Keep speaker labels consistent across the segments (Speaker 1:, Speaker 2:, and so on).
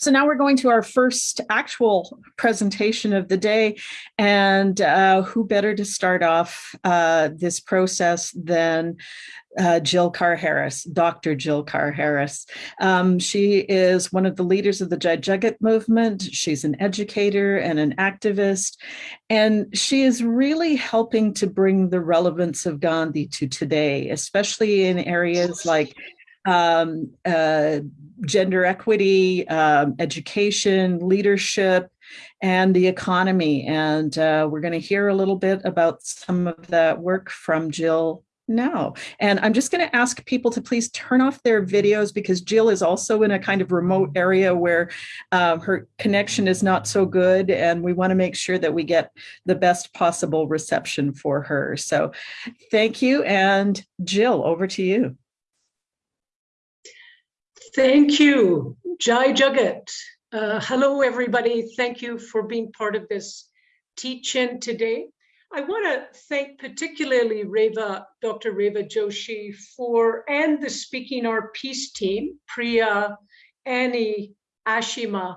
Speaker 1: So now we're going to our first actual presentation of the day. And uh, who better to start off uh, this process than uh, Jill Carr Harris, Dr. Jill Carr Harris. Um, she is one of the leaders of the Jai Jagat movement. She's an educator and an activist, and she is really helping to bring the relevance of Gandhi to today, especially in areas like um, uh, gender equity, um, education, leadership, and the economy. And uh, we're going to hear a little bit about some of that work from Jill now. And I'm just going to ask people to please turn off their videos because Jill is also in a kind of remote area where um, her connection is not so good. And we want to make sure that we get the best possible reception for her. So thank you. And Jill, over to you.
Speaker 2: Thank you, Jai Jagat. Uh, hello, everybody. Thank you for being part of this teach-in today. I want to thank particularly Reva, Dr. Reva Joshi for, and the Speaking Our Peace team, Priya, Annie, Ashima,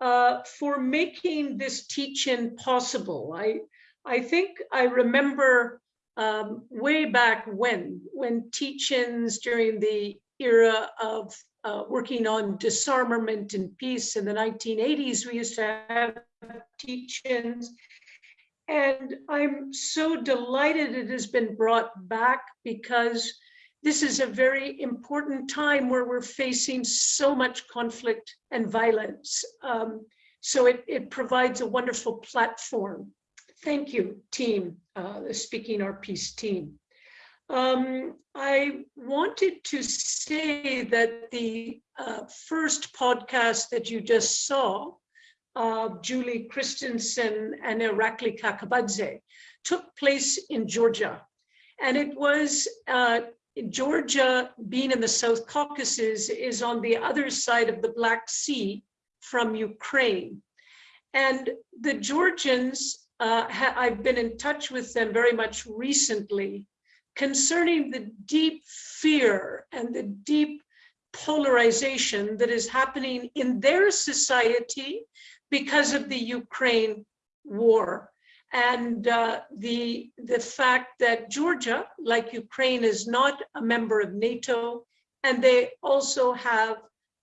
Speaker 2: uh, for making this teach-in possible. I, I think I remember um, way back when, when teach-ins during the era of uh, working on disarmament and peace in the 1980s, we used to have teach-ins. And I'm so delighted it has been brought back because this is a very important time where we're facing so much conflict and violence. Um, so it, it provides a wonderful platform. Thank you, team, uh, the Speaking Our Peace team. Um, I wanted to say that the uh, first podcast that you just saw, uh, Julie Christensen and Irakli Kakabadze, took place in Georgia. And it was uh, Georgia, being in the South Caucasus, is on the other side of the Black Sea from Ukraine. And the Georgians, uh, I've been in touch with them very much recently concerning the deep fear and the deep polarization that is happening in their society because of the Ukraine war. And uh, the, the fact that Georgia, like Ukraine, is not a member of NATO, and they also have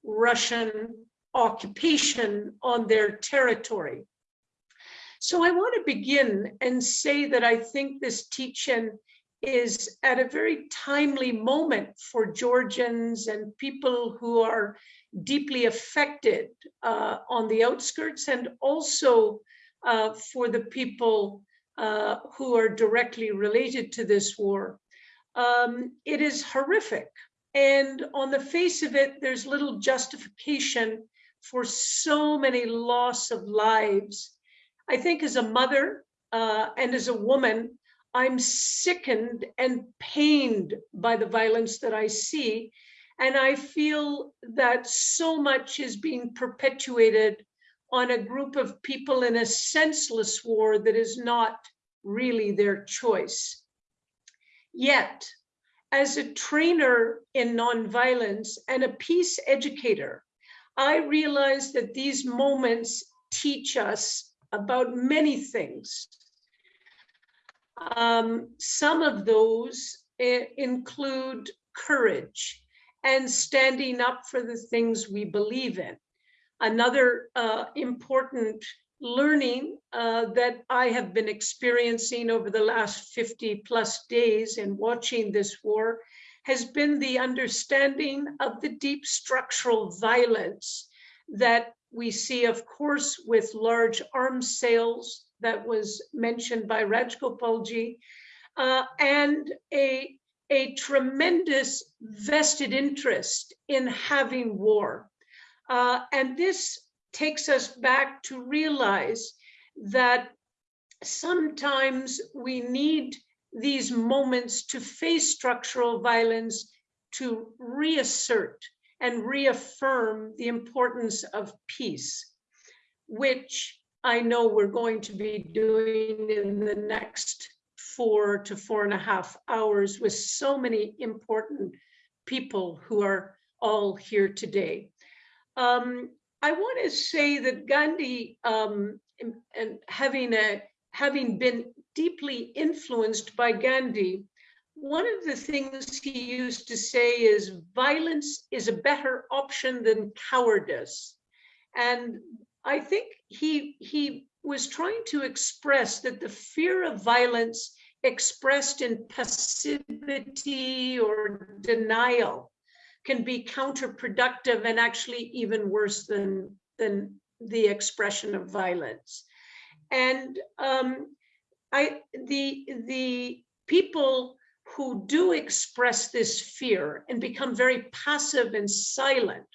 Speaker 2: Russian occupation on their territory. So I want to begin and say that I think this teaching is at a very timely moment for Georgians and people who are deeply affected uh, on the outskirts and also uh, for the people uh, who are directly related to this war. Um, it is horrific. And on the face of it, there's little justification for so many loss of lives. I think as a mother uh, and as a woman, I'm sickened and pained by the violence that I see. And I feel that so much is being perpetuated on a group of people in a senseless war that is not really their choice. Yet, as a trainer in nonviolence and a peace educator, I realize that these moments teach us about many things um, some of those eh, include courage and standing up for the things we believe in. Another uh, important learning uh, that I have been experiencing over the last 50 plus days in watching this war has been the understanding of the deep structural violence that we see, of course, with large arms sales, that was mentioned by Rajgopalji, uh, and a, a tremendous vested interest in having war. Uh, and this takes us back to realize that sometimes we need these moments to face structural violence to reassert and reaffirm the importance of peace, which I know we're going to be doing in the next four to four and a half hours with so many important people who are all here today. Um, I want to say that Gandhi, um, and, having a having been deeply influenced by Gandhi, one of the things he used to say is violence is a better option than cowardice. And I think he, he was trying to express that the fear of violence expressed in passivity or denial can be counterproductive and actually even worse than, than the expression of violence. And um, I, the, the people who do express this fear and become very passive and silent,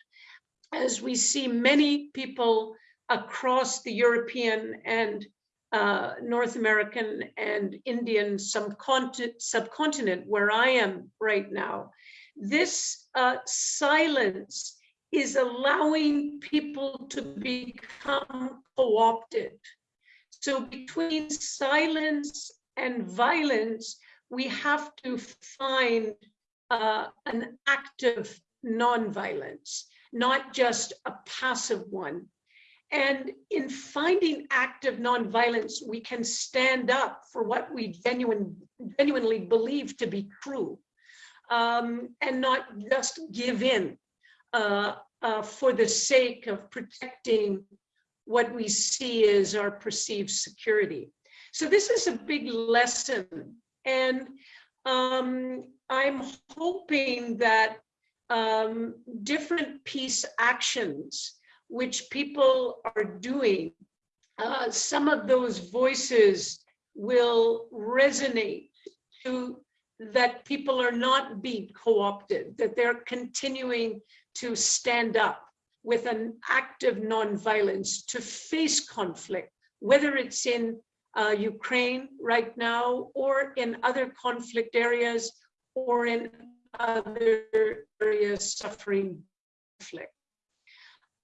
Speaker 2: as we see many people across the European and uh, North American and Indian subcontinent, where I am right now, this uh, silence is allowing people to become co-opted. So between silence and violence, we have to find uh, an active non-violence, not just a passive one. And in finding active nonviolence, we can stand up for what we genuine, genuinely believe to be true um, and not just give in uh, uh, for the sake of protecting what we see as our perceived security. So this is a big lesson and um, I'm hoping that um, different peace actions which people are doing, uh, some of those voices will resonate to that people are not being co-opted, that they're continuing to stand up with an active nonviolence to face conflict, whether it's in uh, Ukraine right now or in other conflict areas or in other areas suffering conflict.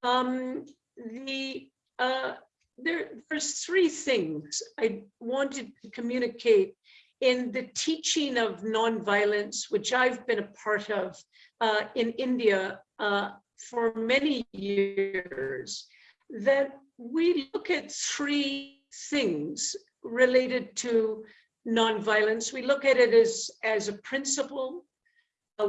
Speaker 2: Um, the uh, there, there's three things I wanted to communicate in the teaching of nonviolence, which I've been a part of uh, in India uh, for many years, that we look at three things related to nonviolence. We look at it as, as a principle, a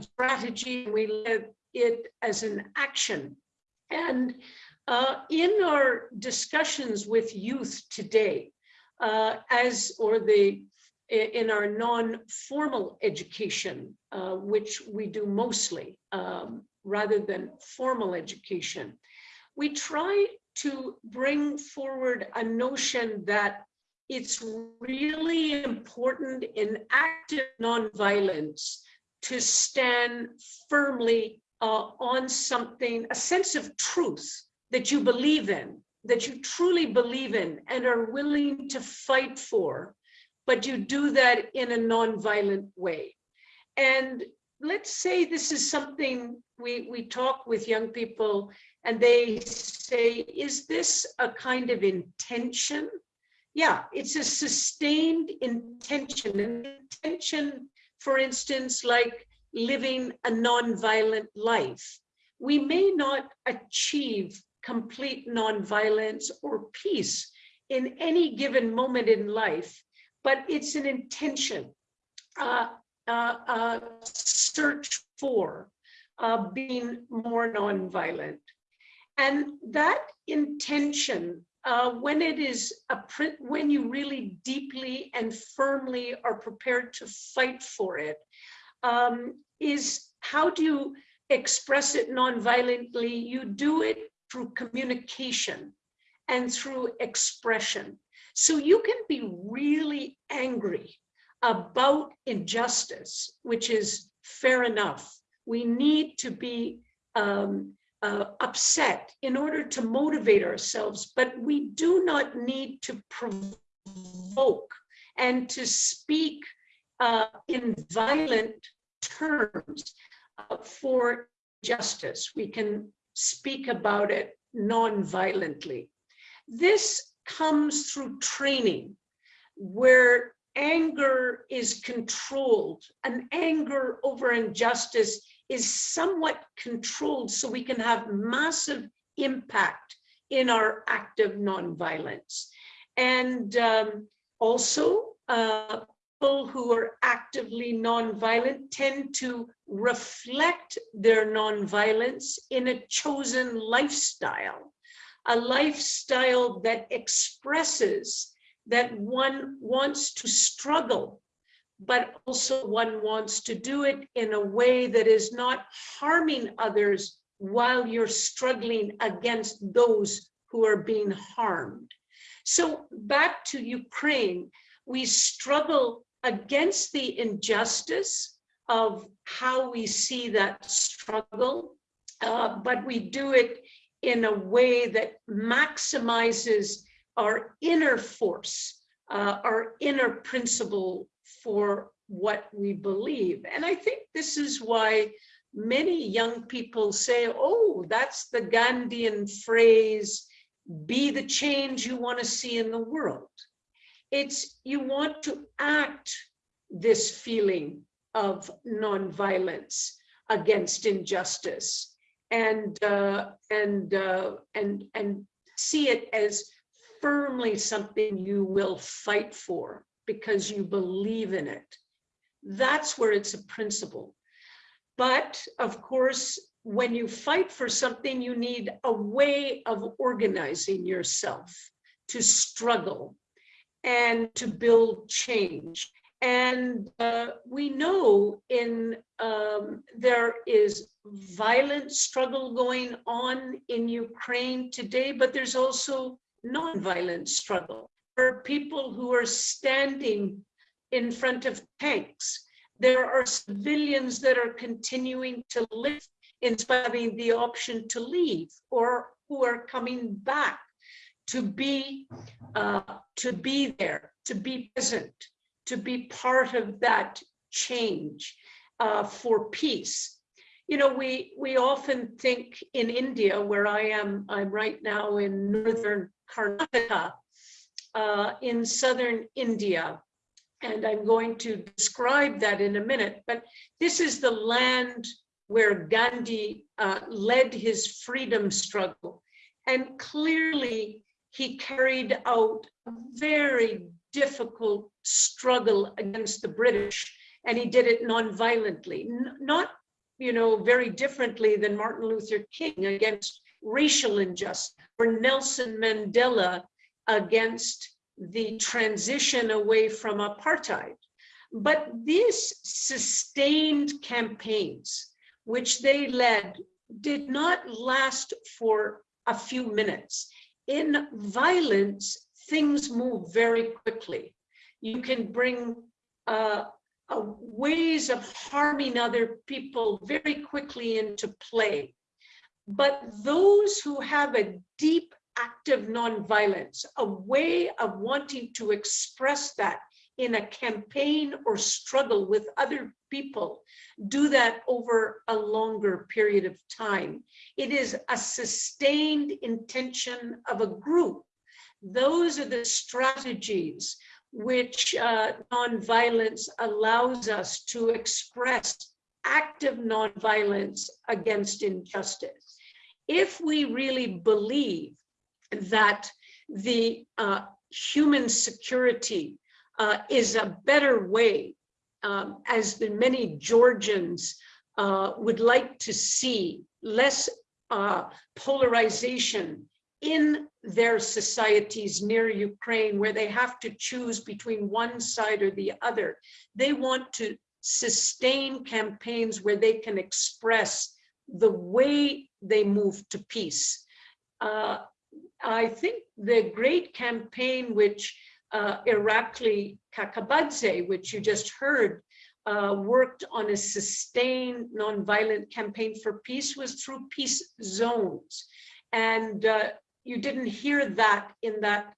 Speaker 2: strategy, we look at it as an action. And uh, in our discussions with youth today, uh, as or the in our non-formal education, uh, which we do mostly um, rather than formal education, we try to bring forward a notion that it's really important in active nonviolence to stand firmly uh, on something, a sense of truth that you believe in, that you truly believe in and are willing to fight for, but you do that in a nonviolent way. And let's say this is something we, we talk with young people and they say, is this a kind of intention? Yeah, it's a sustained intention. An intention, for instance, like living a nonviolent life. We may not achieve complete nonviolence or peace in any given moment in life, but it's an intention, uh, uh, uh, search for uh, being more nonviolent. And that intention, uh, when it is a print, when you really deeply and firmly are prepared to fight for it, um, is how do you express it non-violently? You do it through communication and through expression. So you can be really angry about injustice, which is fair enough. We need to be um, uh, upset in order to motivate ourselves, but we do not need to provoke and to speak uh, in violent terms uh, for justice. We can speak about it non-violently. This comes through training where anger is controlled. An anger over injustice is somewhat controlled so we can have massive impact in our act active nonviolence. And um, also, uh, people who are actively nonviolent tend to reflect their nonviolence in a chosen lifestyle, a lifestyle that expresses that one wants to struggle, but also one wants to do it in a way that is not harming others while you're struggling against those who are being harmed. So back to Ukraine, we struggle against the injustice of how we see that struggle, uh, but we do it in a way that maximizes our inner force, uh, our inner principle for what we believe. And I think this is why many young people say, oh, that's the Gandhian phrase, be the change you want to see in the world. It's you want to act this feeling of nonviolence against injustice and uh, and uh, and and see it as firmly something you will fight for because you believe in it. That's where it's a principle. But of course, when you fight for something, you need a way of organizing yourself to struggle and to build change. And uh, we know in um, there is violent struggle going on in Ukraine today, but there's also non-violent struggle. There are people who are standing in front of tanks. There are civilians that are continuing to live in spite of the option to leave or who are coming back to be uh, to be there, to be present, to be part of that change uh, for peace. You know, we we often think in India, where I am, I'm right now in northern Karnataka, uh, in southern India, and I'm going to describe that in a minute. But this is the land where Gandhi uh, led his freedom struggle, and clearly he carried out a very difficult struggle against the British, and he did it non-violently, not you know very differently than Martin Luther King against racial injustice, or Nelson Mandela against the transition away from apartheid. But these sustained campaigns, which they led, did not last for a few minutes in violence, things move very quickly. You can bring uh, uh, ways of harming other people very quickly into play. But those who have a deep active nonviolence, a way of wanting to express that in a campaign or struggle with other people, do that over a longer period of time. It is a sustained intention of a group. Those are the strategies which uh, nonviolence allows us to express active nonviolence against injustice. If we really believe that the uh, human security uh, is a better way, um, as the many Georgians uh, would like to see, less uh, polarization in their societies near Ukraine, where they have to choose between one side or the other. They want to sustain campaigns where they can express the way they move to peace. Uh, I think the great campaign which uh, Irakli Kakabadze, which you just heard, uh, worked on a sustained nonviolent campaign for peace was through peace zones. And uh, you didn't hear that in that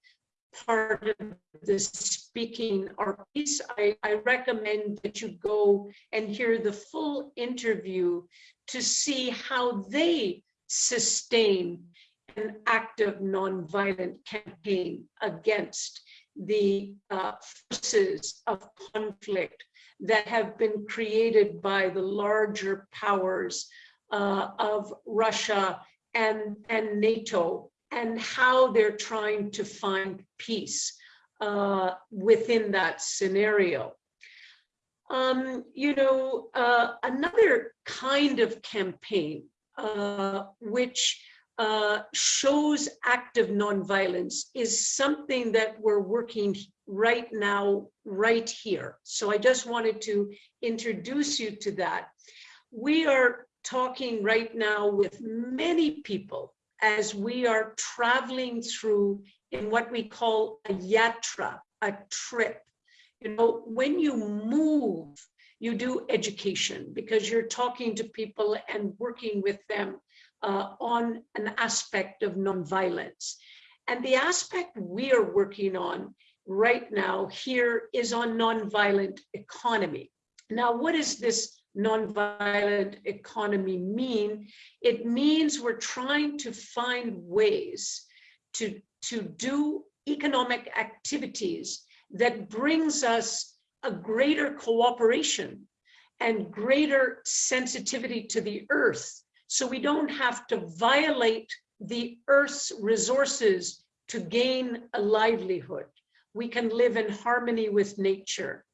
Speaker 2: part of the Speaking Our Peace. I, I recommend that you go and hear the full interview to see how they sustain an active nonviolent campaign against the uh, forces of conflict that have been created by the larger powers uh, of Russia and, and NATO and how they're trying to find peace uh, within that scenario. Um, you know, uh, another kind of campaign uh, which uh, shows active nonviolence is something that we're working right now, right here. So I just wanted to introduce you to that. We are talking right now with many people as we are traveling through in what we call a yatra, a trip. You know, when you move, you do education because you're talking to people and working with them uh, on an aspect of nonviolence. And the aspect we are working on right now here is on nonviolent economy. Now, what does this nonviolent economy mean? It means we're trying to find ways to, to do economic activities that brings us a greater cooperation and greater sensitivity to the earth so we don't have to violate the earth's resources to gain a livelihood. We can live in harmony with nature.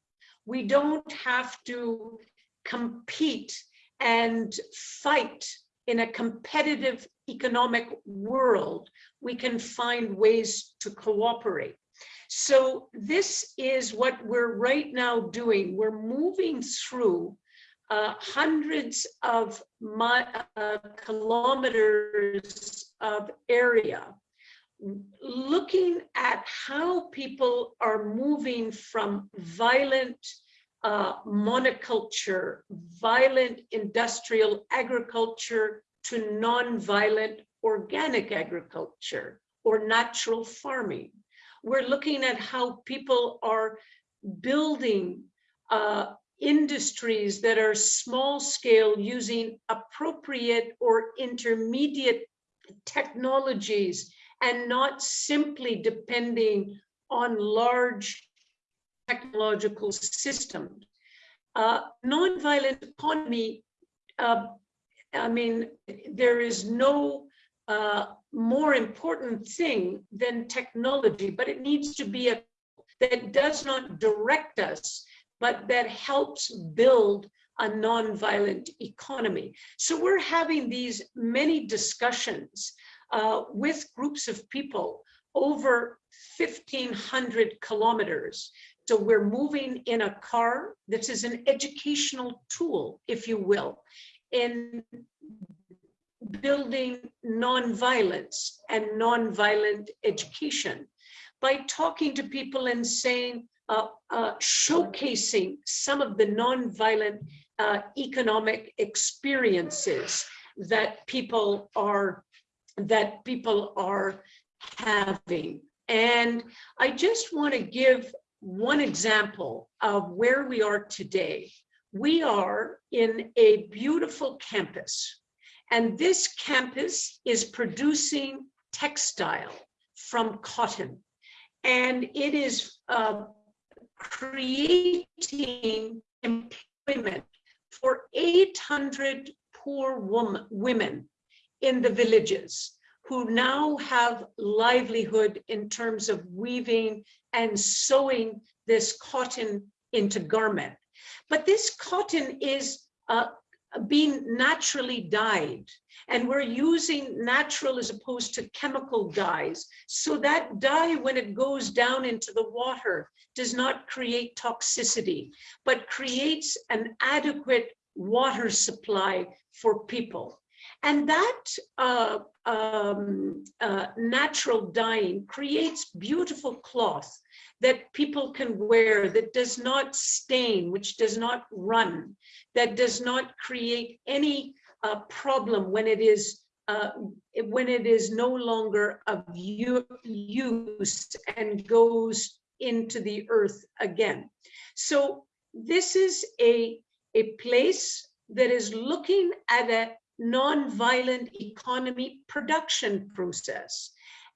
Speaker 2: We don't have to compete and fight in a competitive economic world. We can find ways to cooperate. So this is what we're right now doing. We're moving through uh, hundreds of uh, kilometers of area, looking at how people are moving from violent uh, monoculture, violent industrial agriculture to non-violent organic agriculture or natural farming. We're looking at how people are building uh, industries that are small scale using appropriate or intermediate technologies and not simply depending on large technological systems. Uh, nonviolent economy, uh, I mean, there is no uh, more important thing than technology, but it needs to be a that does not direct us but that helps build a nonviolent economy. So we're having these many discussions uh, with groups of people over 1500 kilometers. So we're moving in a car. This is an educational tool, if you will, in building nonviolence and nonviolent education by talking to people and saying, uh, uh, showcasing some of the nonviolent uh, economic experiences that people are that people are having. And I just want to give one example of where we are today. We are in a beautiful campus, and this campus is producing textile from cotton. And it is uh, creating employment for 800 poor woman, women in the villages who now have livelihood in terms of weaving and sewing this cotton into garment. But this cotton is uh, being naturally dyed and we're using natural as opposed to chemical dyes. So that dye, when it goes down into the water, does not create toxicity, but creates an adequate water supply for people. And that uh, um, uh, natural dyeing creates beautiful cloth that people can wear that does not stain, which does not run, that does not create any uh, problem when it is uh, when it is no longer of use and goes into the earth again. So this is a, a place that is looking at a non-violent economy production process.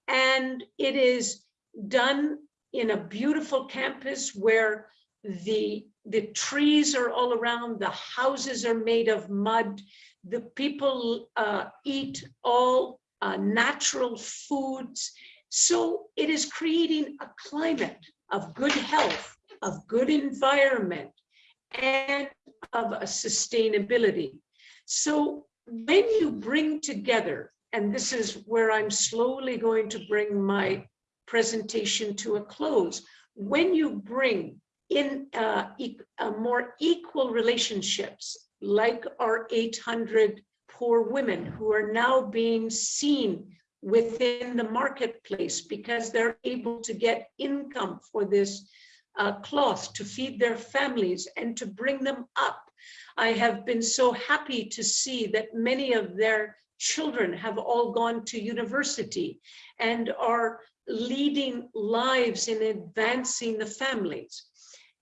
Speaker 2: And it is done in a beautiful campus where the, the trees are all around, the houses are made of mud, the people uh, eat all uh, natural foods. So it is creating a climate of good health, of good environment, and of a sustainability. So when you bring together, and this is where I'm slowly going to bring my presentation to a close, when you bring in uh, uh, more equal relationships, like our 800 poor women who are now being seen within the marketplace because they're able to get income for this uh, cloth to feed their families and to bring them up. I have been so happy to see that many of their children have all gone to university and are leading lives in advancing the families.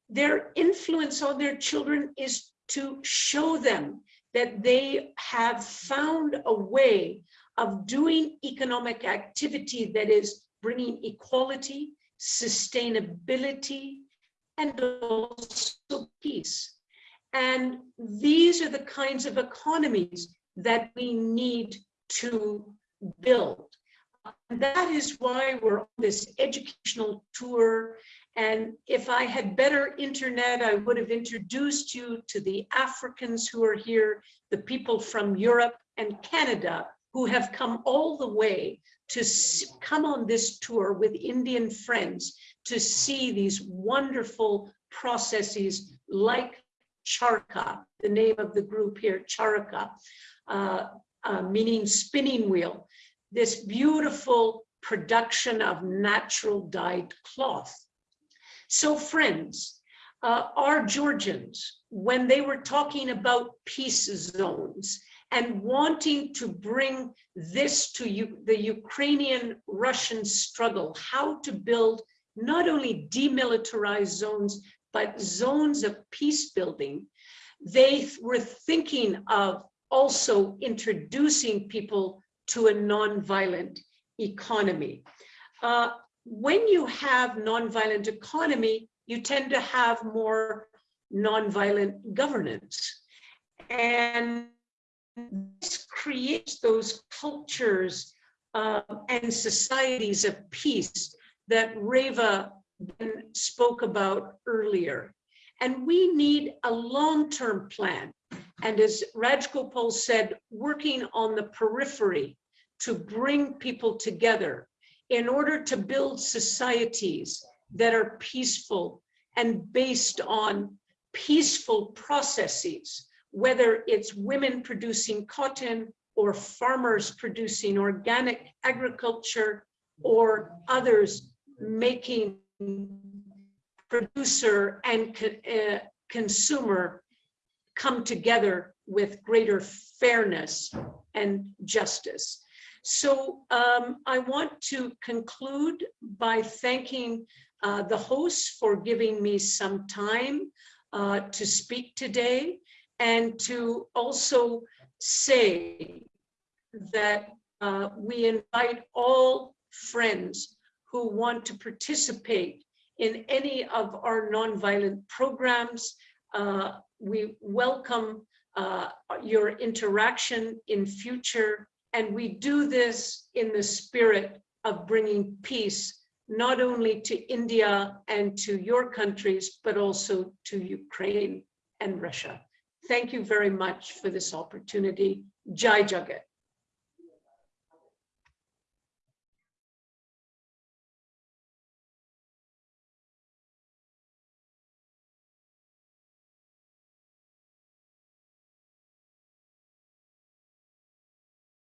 Speaker 2: Their influence on their children is to show them that they have found a way of doing economic activity that is bringing equality, sustainability, and also peace. And these are the kinds of economies that we need to build. And that is why we're on this educational tour. And if I had better internet, I would have introduced you to the Africans who are here, the people from Europe and Canada who have come all the way to come on this tour with Indian friends to see these wonderful processes like Charka, the name of the group here, Charaka, uh, uh, meaning spinning wheel, this beautiful production of natural dyed cloth. So friends, uh, our Georgians, when they were talking about peace zones and wanting to bring this to you, the Ukrainian-Russian struggle, how to build not only demilitarized zones, but zones of peace building, they were thinking of also introducing people to a nonviolent economy. Uh, when you have nonviolent economy, you tend to have more nonviolent governance. And this creates those cultures uh, and societies of peace that Reva spoke about earlier. And we need a long-term plan. And as Rajgopal said, working on the periphery to bring people together in order to build societies that are peaceful and based on peaceful processes, whether it's women producing cotton or farmers producing organic agriculture or others making producer and co uh, consumer come together with greater fairness and justice. So um, I want to conclude by thanking uh, the hosts for giving me some time uh, to speak today and to also say that uh, we invite all friends who want to participate in any of our nonviolent programs. Uh, we welcome uh, your interaction in future, and we do this in the spirit of bringing peace, not only to India and to your countries, but also to Ukraine and Russia. Thank you very much for this opportunity. Jai Jagat.